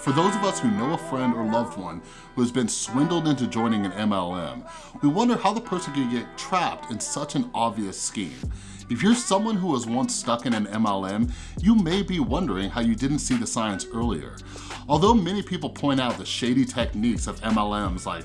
For those of us who know a friend or loved one who has been swindled into joining an MLM, we wonder how the person could get trapped in such an obvious scheme. If you're someone who was once stuck in an MLM, you may be wondering how you didn't see the signs earlier. Although many people point out the shady techniques of MLMs like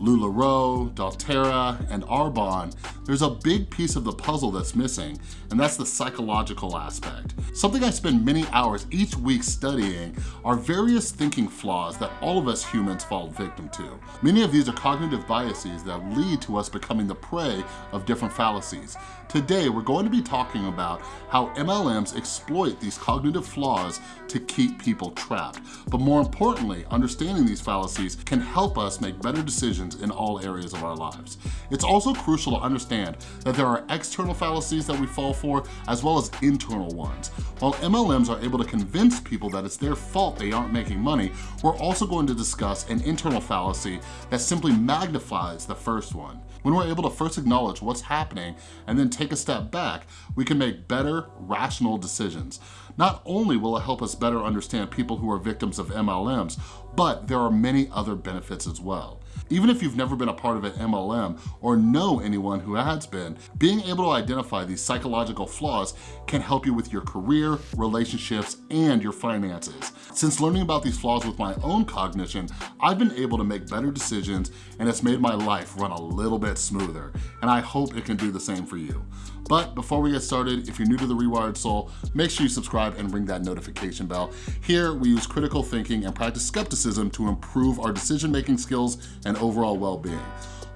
LuLaRoe, doTERRA, and Arbonne, there's a big piece of the puzzle that's missing, and that's the psychological aspect. Something I spend many hours each week studying are various thinking flaws that all of us humans fall victim to. Many of these are cognitive biases that lead to us becoming the prey of different fallacies. Today, we're going to be talking about how MLMs exploit these cognitive flaws to keep people trapped. But more importantly, understanding these fallacies can help us make better decisions in all areas of our lives. It's also crucial to understand that there are external fallacies that we fall for as well as internal ones. While MLMs are able to convince people that it's their fault they aren't making money, we're also going to discuss an internal fallacy that simply magnifies the first one. When we're able to first acknowledge what's happening and then take a step back, we can make better, rational decisions. Not only will it help us better understand people who are victims of MLMs, but there are many other benefits as well. Even if you've never been a part of an MLM or know anyone who has been, being able to identify these psychological flaws can help you with your career, relationships, and your finances. Since learning about these flaws with my own cognition, I've been able to make better decisions and it's made my life run a little bit smoother, and I hope it can do the same for you. But before we get started, if you're new to The Rewired Soul, make sure you subscribe and ring that notification bell. Here, we use critical thinking and practice skepticism to improve our decision-making skills and overall well-being.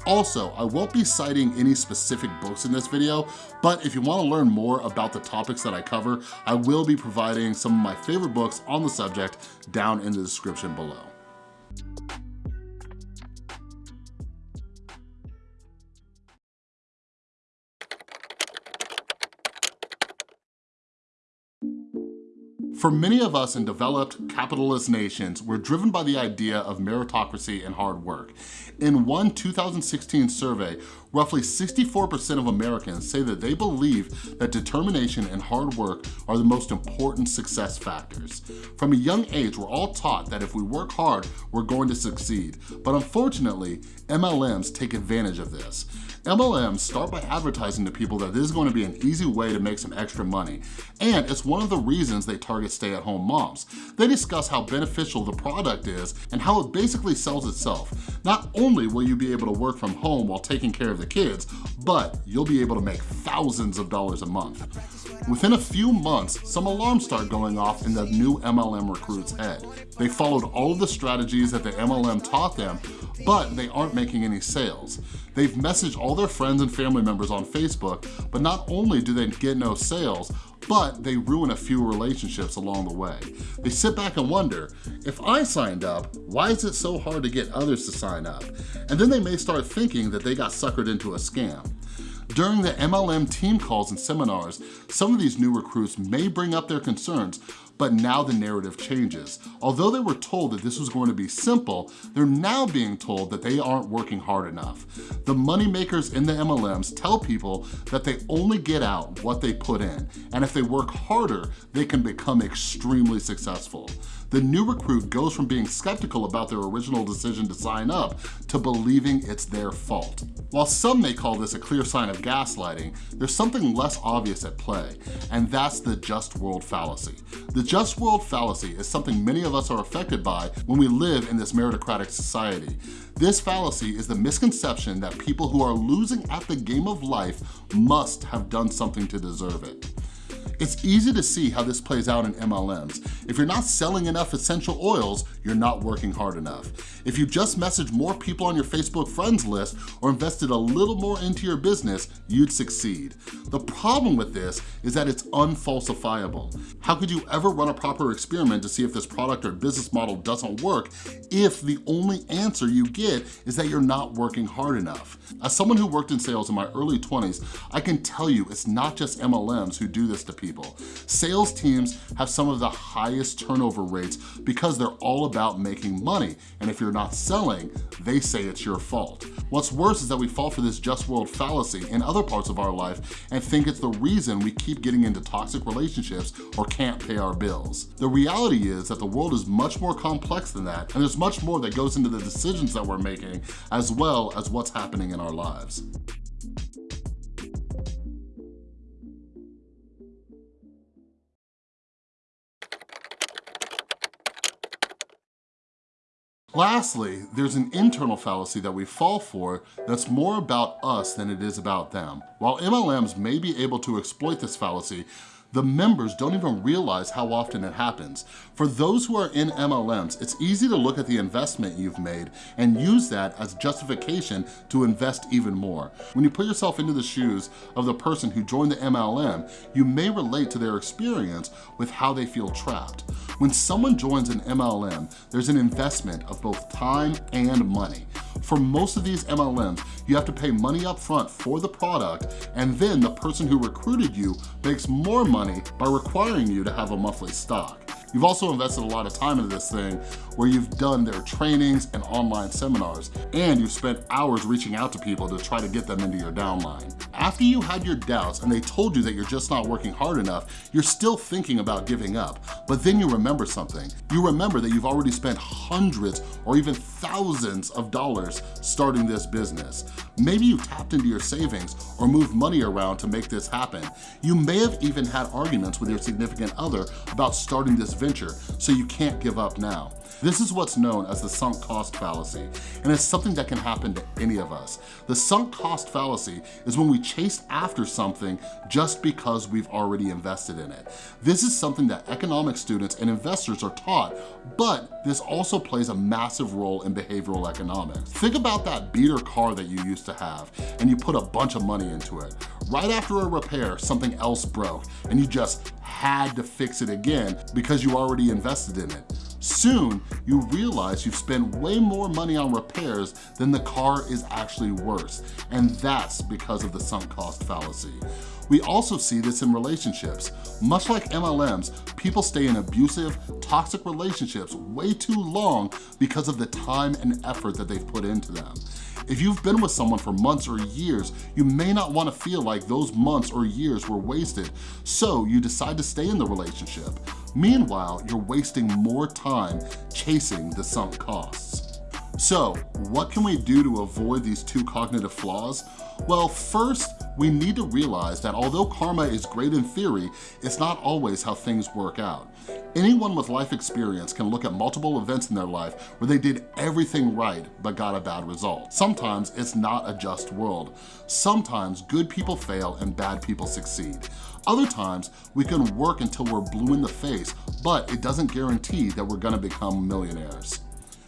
Also, I won't be citing any specific books in this video, but if you wanna learn more about the topics that I cover, I will be providing some of my favorite books on the subject down in the description below. For many of us in developed capitalist nations, we're driven by the idea of meritocracy and hard work. In one 2016 survey, roughly 64% of Americans say that they believe that determination and hard work are the most important success factors. From a young age, we're all taught that if we work hard, we're going to succeed. But unfortunately, MLMs take advantage of this. MLMs start by advertising to people that this is going to be an easy way to make some extra money. And it's one of the reasons they target stay-at-home moms. They discuss how beneficial the product is and how it basically sells itself. Not only will you be able to work from home while taking care of the kids, but you'll be able to make thousands of dollars a month. Within a few months, some alarms start going off in the new MLM recruit's head. They followed all of the strategies that the MLM taught them, but they aren't making any sales. They've messaged all their friends and family members on Facebook, but not only do they get no sales, but they ruin a few relationships along the way. They sit back and wonder, if I signed up, why is it so hard to get others to sign up? And then they may start thinking that they got suckered into a scam. During the MLM team calls and seminars, some of these new recruits may bring up their concerns, but now the narrative changes. Although they were told that this was going to be simple, they're now being told that they aren't working hard enough. The money makers in the MLMs tell people that they only get out what they put in, and if they work harder, they can become extremely successful the new recruit goes from being skeptical about their original decision to sign up to believing it's their fault. While some may call this a clear sign of gaslighting, there's something less obvious at play, and that's the just world fallacy. The just world fallacy is something many of us are affected by when we live in this meritocratic society. This fallacy is the misconception that people who are losing at the game of life must have done something to deserve it. It's easy to see how this plays out in MLMs. If you're not selling enough essential oils, you're not working hard enough. If you just messaged more people on your Facebook friends list or invested a little more into your business, you'd succeed. The problem with this is that it's unfalsifiable. How could you ever run a proper experiment to see if this product or business model doesn't work if the only answer you get is that you're not working hard enough? As someone who worked in sales in my early 20s, I can tell you it's not just MLMs who do this to people people. Sales teams have some of the highest turnover rates because they're all about making money. And if you're not selling, they say it's your fault. What's worse is that we fall for this just world fallacy in other parts of our life and think it's the reason we keep getting into toxic relationships or can't pay our bills. The reality is that the world is much more complex than that and there's much more that goes into the decisions that we're making as well as what's happening in our lives. Lastly, there's an internal fallacy that we fall for that's more about us than it is about them. While MLMs may be able to exploit this fallacy, the members don't even realize how often it happens. For those who are in MLMs, it's easy to look at the investment you've made and use that as justification to invest even more. When you put yourself into the shoes of the person who joined the MLM, you may relate to their experience with how they feel trapped. When someone joins an MLM, there's an investment of both time and money. For most of these MLMs, you have to pay money up front for the product and then the person who recruited you makes more money by requiring you to have a monthly stock. You've also invested a lot of time into this thing where you've done their trainings and online seminars, and you've spent hours reaching out to people to try to get them into your downline. After you had your doubts and they told you that you're just not working hard enough, you're still thinking about giving up. But then you remember something. You remember that you've already spent hundreds or even thousands of dollars starting this business. Maybe you tapped into your savings or moved money around to make this happen. You may have even had arguments with your significant other about starting this venture, so you can't give up now. This is what's known as the sunk cost fallacy, and it's something that can happen to any of us. The sunk cost fallacy is when we chase after something just because we've already invested in it. This is something that economic students and investors are taught, but this also plays a massive role in behavioral economics. Think about that beater car that you used to have, and you put a bunch of money into it. Right after a repair, something else broke, and you just had to fix it again because you already invested in it. Soon, you realize you've spent way more money on repairs than the car is actually worth, and that's because of the sunk cost fallacy. We also see this in relationships. Much like MLMs, people stay in abusive, toxic relationships way too long because of the time and effort that they've put into them. If you've been with someone for months or years, you may not wanna feel like those months or years were wasted, so you decide to stay in the relationship. Meanwhile, you're wasting more time chasing the sunk costs. So, what can we do to avoid these two cognitive flaws? Well, first, we need to realize that although karma is great in theory, it's not always how things work out. Anyone with life experience can look at multiple events in their life where they did everything right but got a bad result. Sometimes it's not a just world. Sometimes good people fail and bad people succeed. Other times, we can work until we're blue in the face, but it doesn't guarantee that we're gonna become millionaires.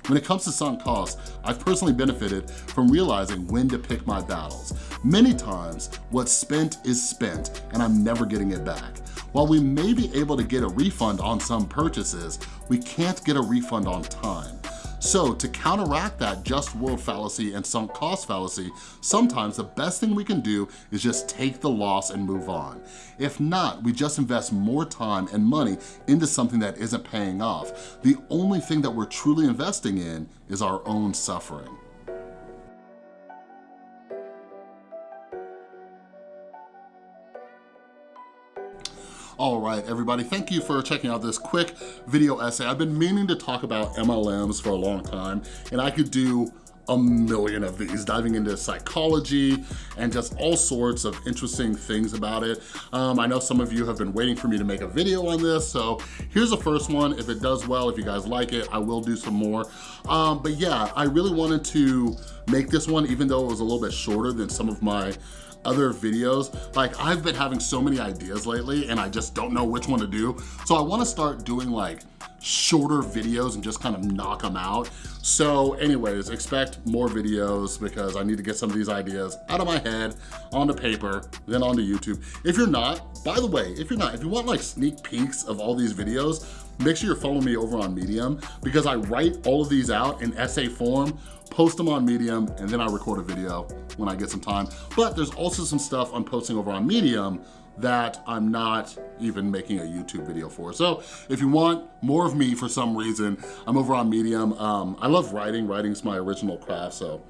When it comes to sunk costs, I've personally benefited from realizing when to pick my battles. Many times, what's spent is spent and I'm never getting it back. While we may be able to get a refund on some purchases, we can't get a refund on time. So to counteract that just world fallacy and sunk cost fallacy, sometimes the best thing we can do is just take the loss and move on. If not, we just invest more time and money into something that isn't paying off. The only thing that we're truly investing in is our own suffering. All right, everybody, thank you for checking out this quick video essay. I've been meaning to talk about MLMs for a long time, and I could do a million of these, diving into psychology and just all sorts of interesting things about it. Um, I know some of you have been waiting for me to make a video on this, so here's the first one. If it does well, if you guys like it, I will do some more. Um, but yeah, I really wanted to make this one, even though it was a little bit shorter than some of my other videos. Like I've been having so many ideas lately and I just don't know which one to do. So I wanna start doing like shorter videos and just kind of knock them out. So anyways, expect more videos because I need to get some of these ideas out of my head, onto paper, then onto YouTube. If you're not, by the way, if you're not, if you want like sneak peeks of all these videos, make sure you're following me over on Medium because I write all of these out in essay form, post them on Medium, and then I record a video when I get some time. But there's also some stuff I'm posting over on Medium that I'm not even making a YouTube video for. So if you want more of me for some reason, I'm over on Medium. Um, I love writing, writing's my original craft, so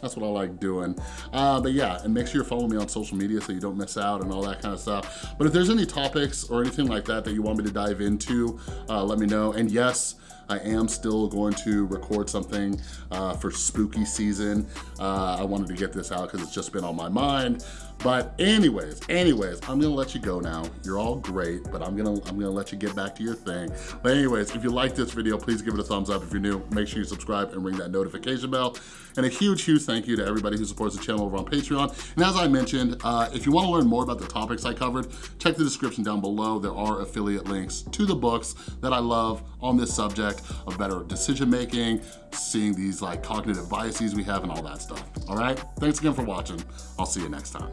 that's what I like doing. Uh, but yeah, and make sure you're following me on social media so you don't miss out and all that kind of stuff. But if there's any topics or anything like that that you want me to dive into, uh, let me know. And yes, I am still going to record something uh, for spooky season. Uh, I wanted to get this out because it's just been on my mind. But anyways, anyways, I'm gonna let you go now. You're all great, but I'm gonna I'm gonna let you get back to your thing. But anyways, if you like this video, please give it a thumbs up. If you're new, make sure you subscribe and ring that notification bell. And a huge, huge thank you to everybody who supports the channel over on Patreon. And as I mentioned, uh, if you wanna learn more about the topics I covered, check the description down below. There are affiliate links to the books that I love on this subject of better decision making, seeing these like cognitive biases we have and all that stuff, all right? Thanks again for watching. I'll see you next time.